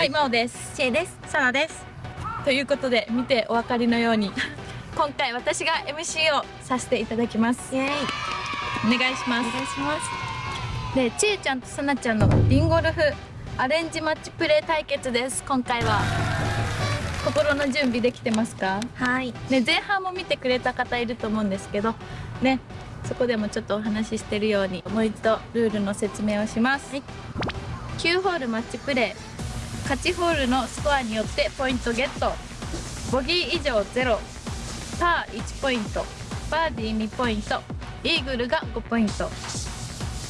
はい、真央です。ちえです。さなです。ということで、見てお分かりのように、今回私が MC をさせていただきます。イエーイ。お願いします。お願いします。で、ちえちゃんとさなちゃんのリンゴルフアレンジマッチプレー対決です。今回は。心の準備できてますか？はい、ね、前半も見てくれた方いると思うんですけどねそこでもちょっとお話ししてるようにもう一度ルールの説明をします、はい、9ホールマッチプレー勝ちホールのスコアによってポイントゲット。ボギー以上0パー1ポイント。バーディー2ポイント。イーグルが5ポイント。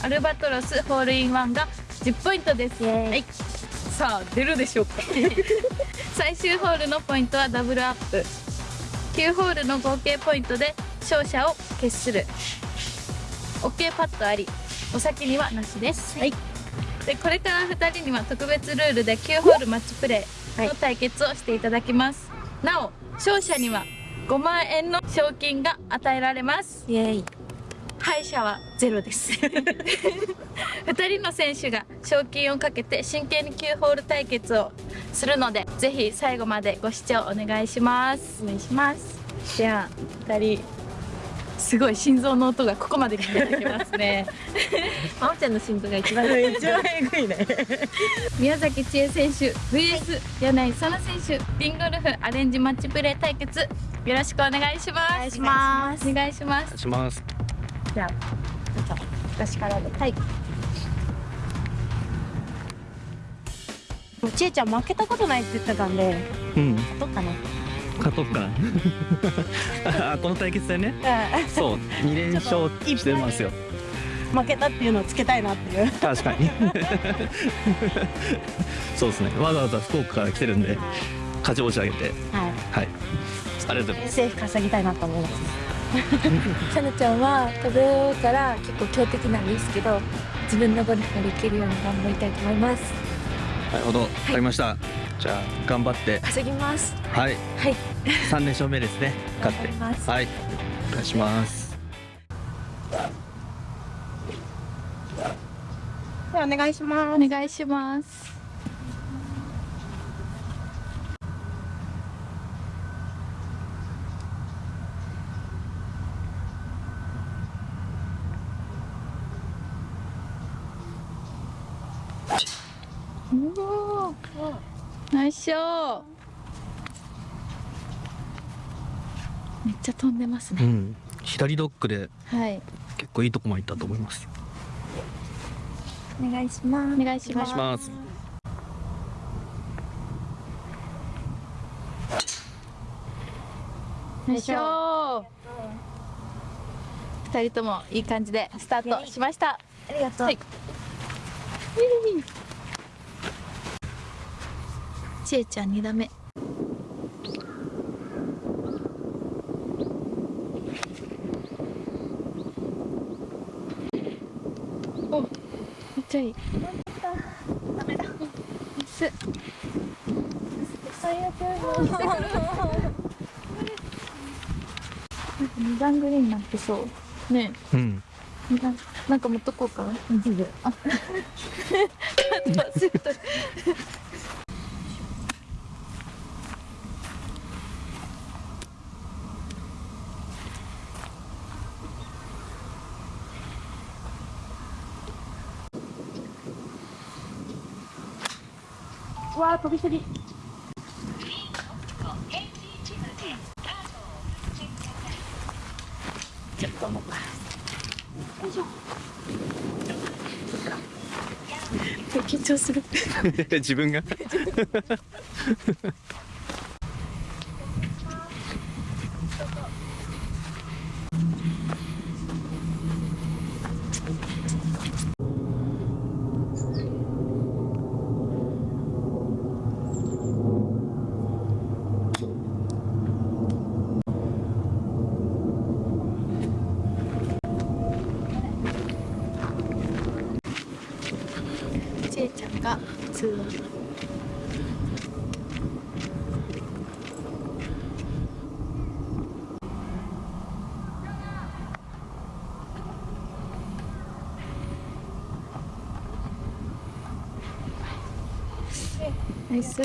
アルバトロスホールインワンが10ポイントです、はい、さあ出るでしょうか。最終ホールのポイントはダブルアップ。9ホールの合計ポイントで勝者を決する。OK パッドあり。お先にはなしです、はい、でこれから2人には特別ルールで9ホールマッチプレーの対決をしていただきます、はい、なお勝者には5万円の賞金が与えられます。イエイ。敗者はゼロです。2人の選手が賞金をかけて真剣に9ホール対決をするのでぜひ最後までご視聴お願いします。お願いします。じゃあ2人すごい心臓の音がここまで聞こえてきますね。まおちゃんの心臓が一番。一番えぐいね宮崎千恵選手 VS 柳井沙奈選手リンゴルフアレンジマッチプレー対決。よろしくお願いします。お願いします。お願いします。します。じゃあ私からで。はい。もう千恵ちゃん負けたことないって言ってたんで、うん、どっかね勝とうか この対決でね。そう2連勝してますよ。負けたっていうのをつけたいなっていう。確かに。そうですね。わざわざ福岡から来てるんで勝ち星上げて。はい、はい、ありがとう。ございますセーフ稼ぎたいなと思います。さなちゃんは食べから結構強敵なんですけど自分のゴルフができるように頑張りたいと思います。なるほど、わ、かりましたじゃあ頑張って。稼ぎます。はい。はい。三連勝目ですね。勝って。はい。お願いします。ではお願いします。お願いしますおおナイスショーめっちゃ飛んでますね、うん、左ドッグで結構いいとこまで行ったと思います、お願いします。お願いします。ナイスショー。二人ともいい感じでスタートしました、ありがとう、はいちえちゃん2打目。おめっちゃいい。ダメだ。ス最悪二段グリーンになってそう。ねうん。なんか持っとこうかな。あ、忘れた。わあ飛びすぎちょっともうよいしょ緊張する。自分が？が通話ナイス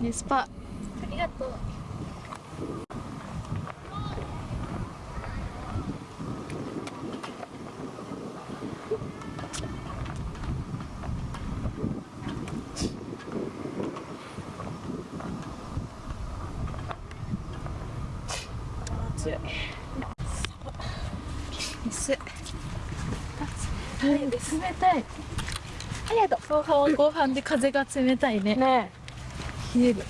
ナイスパありがとう強いナイス冷たい。ありがと後半は後半で風が冷たいね。うね冷える。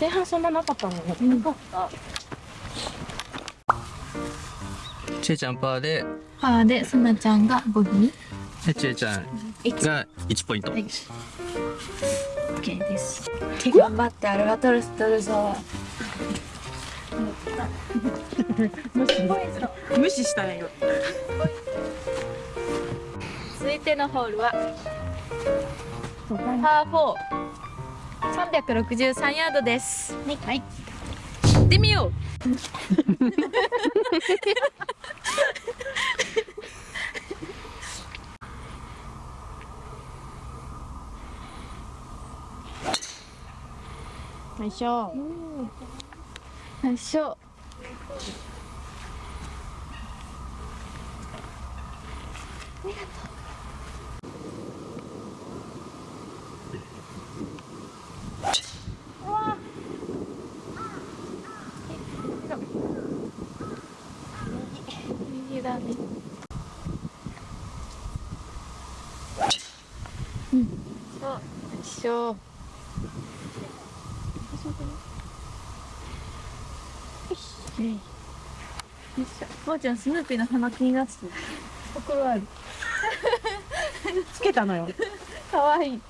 前半そんななかったのね、うん。なかったちえちゃんパーで。パーでそなちゃんがボギー。でちえちゃんが1ポイント。はい。OK です。頑張ってアルバトロス取るぞ。無視したね 続いてのホールはパー4363ヤードです。はい、行ってみよう。よいしょ。よいしょ。右だねうんそうよいしょよいしょ。もーちゃん、スヌーピーの鼻気になってる。心ある。つけたのよかわいい。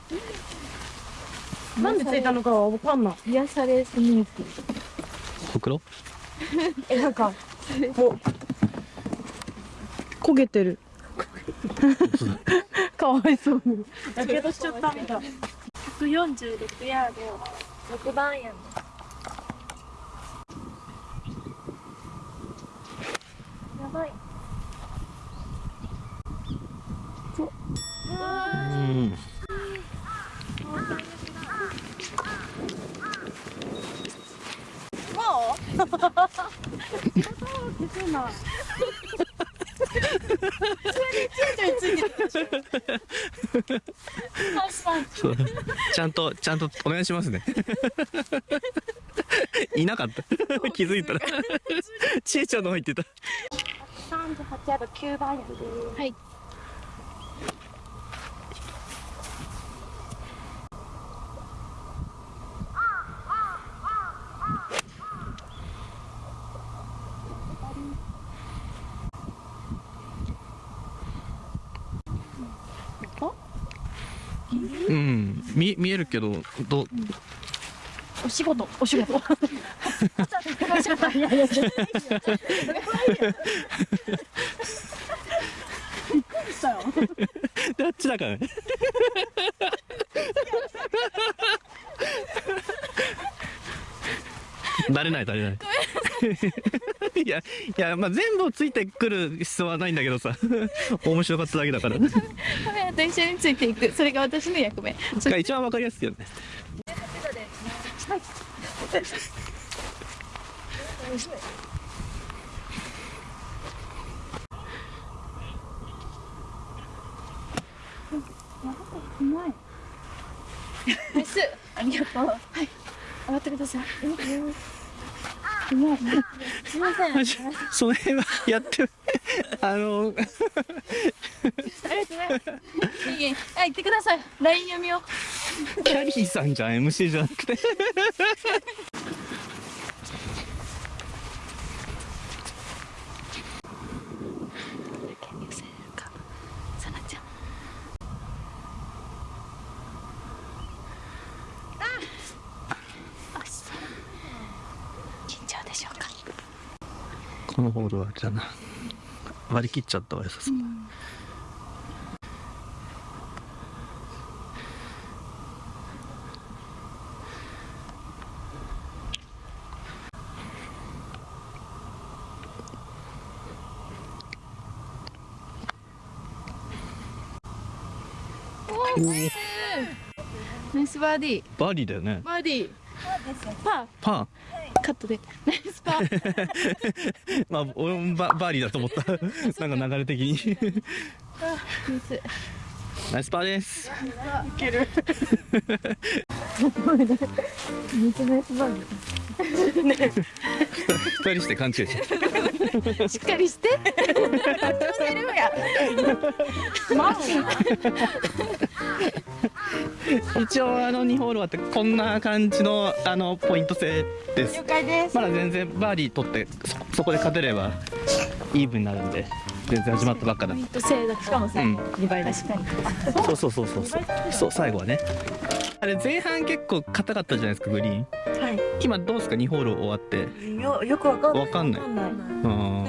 なんでついたのかはわかんない癒されスヌーピー。ほくろえなんかもう焦げてる かわいそうにやけどしちゃったみたい146ヤード6番やんやばい。うんそう。ちゃんとちゃんとお願いしますね。いなかった。気づいたら。ちえちゃんの方行ってた38ヤード9番やんで。はい。うん。見見えるけどどう？お仕事お仕事であっちだからね慣れない慣れないいやいやまあ全部ついてくる必要はないんだけどさ面白かっただけだからカメラと一緒についていく。それが私の役目。が一番わかりやすいよねナイス。ありがとう。はい。上がってください。すみません。その辺はやって あのありがとうございます。いいえ。あ、行ってください。ライン読みを。キャリーさんじゃん MC じゃなくてさなちゃん。あ、し緊張でしょうか。このホールはじゃあな割り切っちゃったわよさすがナイスバーディー。バーディーだよね。バーディー。パパーカットで。ナイスパー。ー まあ俺もババーディーだと思った。なんか流れ的に。ナイスパーです。めっちゃナイスバーグ二人して勘違いしてしっかりして一応あの2ホール終わってこんな感じのあのポイント制です。了解です。まだ全然バーディー取ってそそこで勝てればイーブンになるんで全然始まったばっかだポイント制だしかもさ、うん。2倍確かにそうそうそうそう。そうそう最後はね。あれ前半結構硬かったじゃないですかグリーン。はい今どうですか？2ホール終わって。よよくわかんない。わかんない。な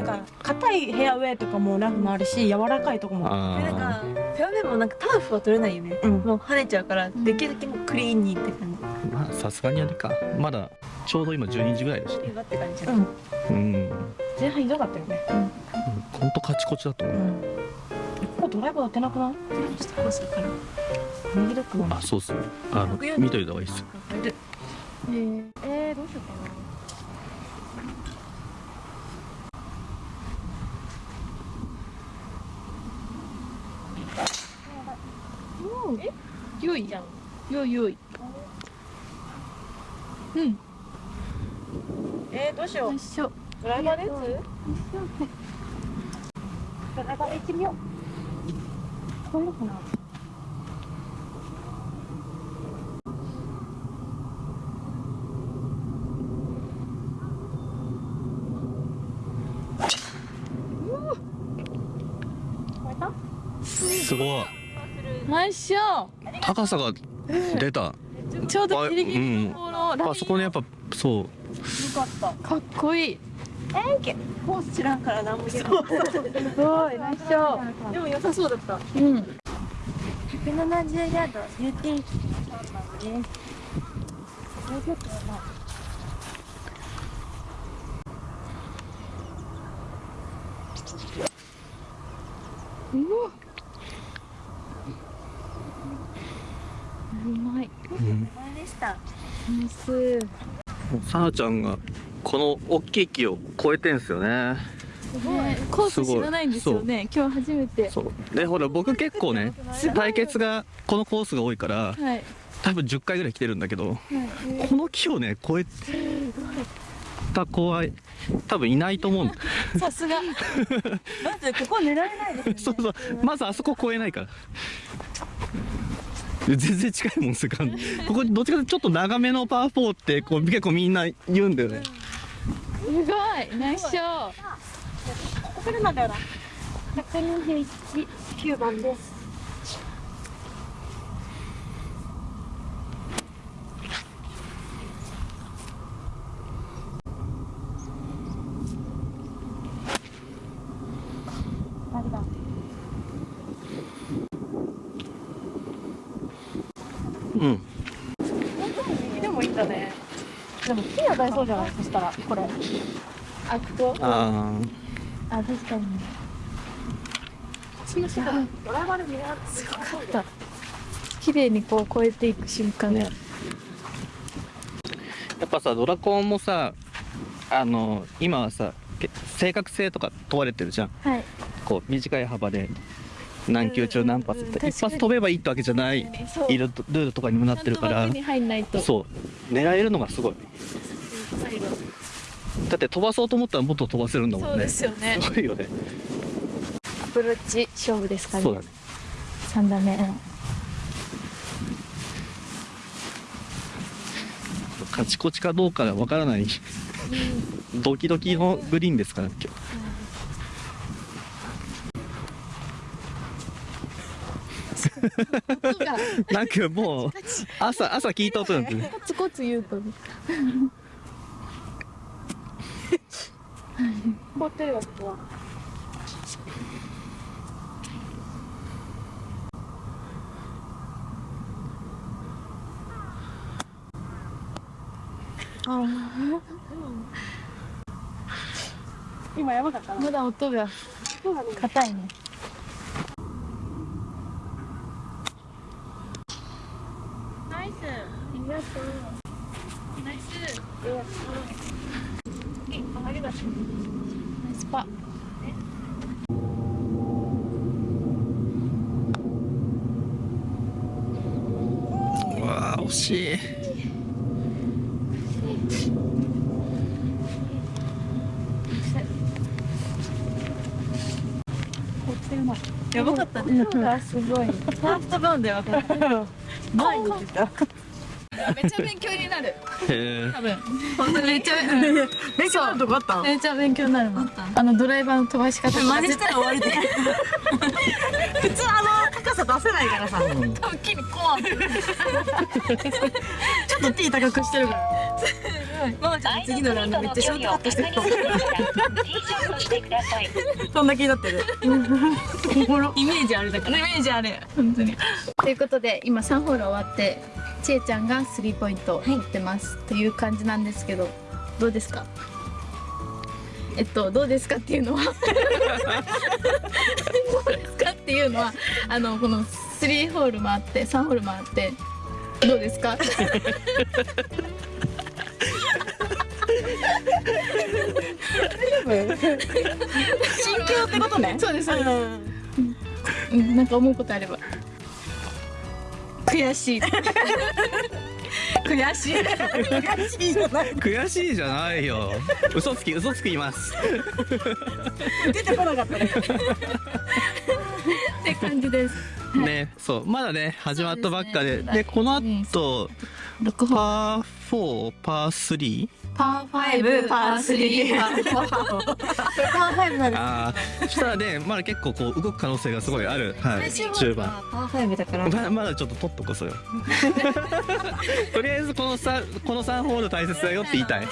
ん。か硬いヘアウェイとかもラフもあるし柔らかいとこも。あなんかフェアウェイもなんかターフは取れないよね、うん。もう跳ねちゃうからできるだけもうクリーンにって感ーまあさすがにあれか。まだちょうど今12時ぐらいだしじって感じうん。うん。前半ひどかったよね。ほん。とカチコチだと思う、うん。ここドライバー当てなくない？ちょっとコースだから。右ドッグあそうっす。ねあの見といた方がいいっすえー、えー、どうしよう。かなえよいじゃんよいよいうんえー、どうしようよいしょ。ドライバーですドライバーで行ってみよう。聞こかなすごい。ナイスショ高さが出た。ーちょうどギリギリのところ、あそこねやっぱそう。よかった。かっこいい。コース知らんから何も言えないすごい。ナイスショーでも良さそうだった。うん。170ヤード。ユーティリティねうわうまいうん前でしたさなちゃんがこの大きい木を越えてんすよね。ね、コース知らないんですよね。今日初めて。そう。でほら僕結構ね対決がこのコースが多いからはい。多分10回ぐらい来てるんだけどはい。この木をね越えた子は多分いないと思う さすが。まずここ狙えないですそうそう。まずあそこ越えないから全然近いもんするからここどっちかというとちょっと長めのパー4ってこう結構みんな言うんだよね。すごい。ナイスショーここ来るなんだよな。121 9番です誰だうん右でもいいんだねでも木当たりそうじゃない？そしたらこれ。あここああ確かに。すごかった。綺麗にこう越えていく瞬間。が、ね。やっぱさドラコンもさあの今はさけ正確性とか問われてるじゃん。はい。こう短い幅で何球中何発って。うん一発飛べばいいってわけじゃない。そう。いるルールとかにもなってるから。ちゃんと枠に入んないと。そう。狙えるのがすごいだって飛ばそうと思ったらもっと飛ばせるんだもんね。そうですよね。すごいよね。アプローチ勝負ですかね。そうだね。3打目。カチコチかどうかがわからない。ドキドキのグリーンですから今日。音がなんかもう朝朝聞いた音なんてね。コツコツ言うとね凍ってるわここ。は今やばかったな。まだ音が。そうだね。硬いね。ナりがとうナイスありがとうナイスパ。うわー惜しい。やばかったね。すごい。ファーストバウンドやばかった。前に出ためっちゃ勉強になる。多分。本当にめっちゃ勉強のとこあっためっちゃ勉強になる。もんあのドライバーの飛ばし方したら終わりで。普通あの高さ出せないからさ。多分木にコアンちょっと T 高くしてるからママちゃん次のラウンドめっちゃショートカットしてる。かもそんな気になってる。イメージあれだからイメージあれ本当に。ということで今3ホール終わってちえちゃんがスリーポイント打ってます、という感じなんですけどどうですか？えっとどうですかっていうのは？どうですかっていうのはあのこの3ホール回って3ホール回ってどうですか？心境ってことね。そうですそうです。なんか思うことあれば。悔しい。悔しい？悔しいじゃない。悔しいじゃないよ。嘘つき嘘つきいます。出てこなかった。ねって感じです。ねそう。まだね始まったばっかで。ですね。でこの後6ホールパー4パー 3? パー5パー3パー。4パーファイブなんです。ああそしたらねまだ結構こう動く可能性がすごいある、はい、中盤。パーファイブだから。ままだちょっと取っとこそよ とりあえずこのさこの3ホール大切だよって言いたい。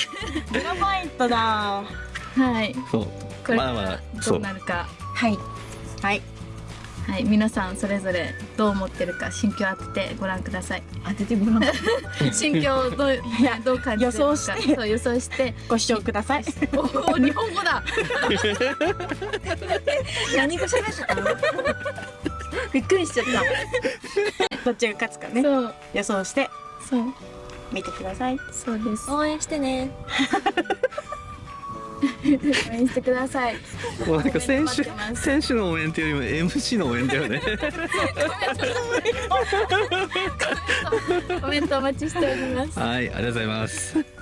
グラファイトだはい。そう。まだまだどうなるか。はい。はいはい皆さんそれぞれどう思ってるか心境当ててご覧ください。当ててごらん。心境をどうどう感じてるか。予想して。そう予想して。ご視聴ください。おお日本語だ。何語喋ってた？のびっくりしちゃった。どっちが勝つかね。そう。予想して。そう。見てください。そうです。応援してね 応援してください。もうなんか選手選手の応援っていうよりも MC の応援だよね。コメントお待ちしております。はいありがとうございます